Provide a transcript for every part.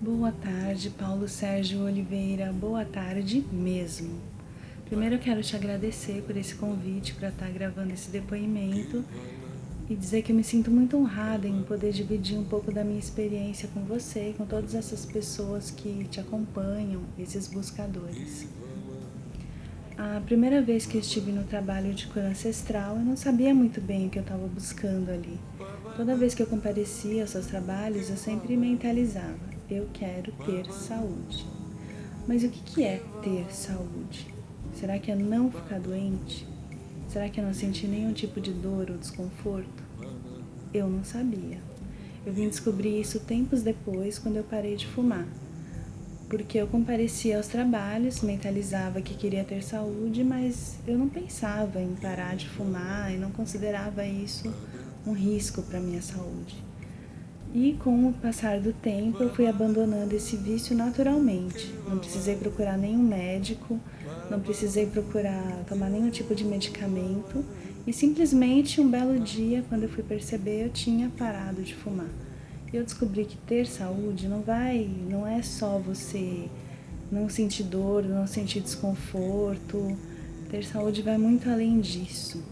Boa tarde, Paulo Sérgio Oliveira. Boa tarde mesmo. Primeiro eu quero te agradecer por esse convite para estar gravando esse depoimento e dizer que eu me sinto muito honrada em poder dividir um pouco da minha experiência com você e com todas essas pessoas que te acompanham, esses buscadores. A primeira vez que estive no trabalho de cura ancestral, eu não sabia muito bem o que eu estava buscando ali. Toda vez que eu comparecia aos seus trabalhos, eu sempre mentalizava, eu quero ter saúde. Mas o que é ter saúde? Será que é não ficar doente? Será que é não sentir nenhum tipo de dor ou desconforto? Eu não sabia. Eu vim descobrir isso tempos depois, quando eu parei de fumar porque eu comparecia aos trabalhos, mentalizava que queria ter saúde, mas eu não pensava em parar de fumar e não considerava isso um risco para minha saúde. E com o passar do tempo, eu fui abandonando esse vício naturalmente. Não precisei procurar nenhum médico, não precisei procurar tomar nenhum tipo de medicamento e simplesmente um belo dia, quando eu fui perceber, eu tinha parado de fumar eu descobri que ter saúde não vai, não é só você não sentir dor, não sentir desconforto. Ter saúde vai muito além disso.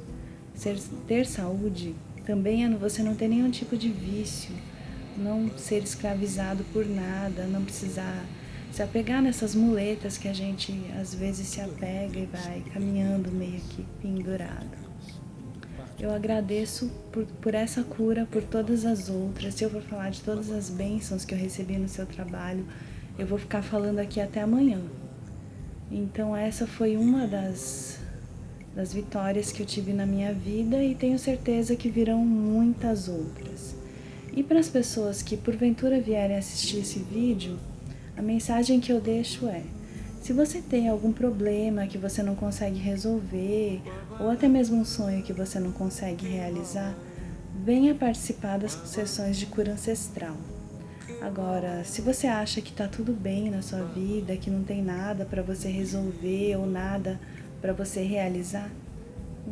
Ser, ter saúde também é você não ter nenhum tipo de vício, não ser escravizado por nada, não precisar se apegar nessas muletas que a gente às vezes se apega e vai caminhando meio que pendurado. Eu agradeço por, por essa cura, por todas as outras. Se eu for falar de todas as bênçãos que eu recebi no seu trabalho, eu vou ficar falando aqui até amanhã. Então essa foi uma das, das vitórias que eu tive na minha vida e tenho certeza que virão muitas outras. E para as pessoas que porventura vierem assistir esse vídeo, a mensagem que eu deixo é se você tem algum problema que você não consegue resolver, ou até mesmo um sonho que você não consegue realizar, venha participar das sessões de cura ancestral. Agora, se você acha que está tudo bem na sua vida, que não tem nada para você resolver ou nada para você realizar,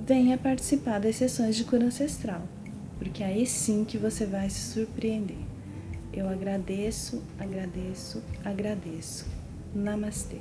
venha participar das sessões de cura ancestral, porque aí sim que você vai se surpreender. Eu agradeço, agradeço, agradeço. Namastê.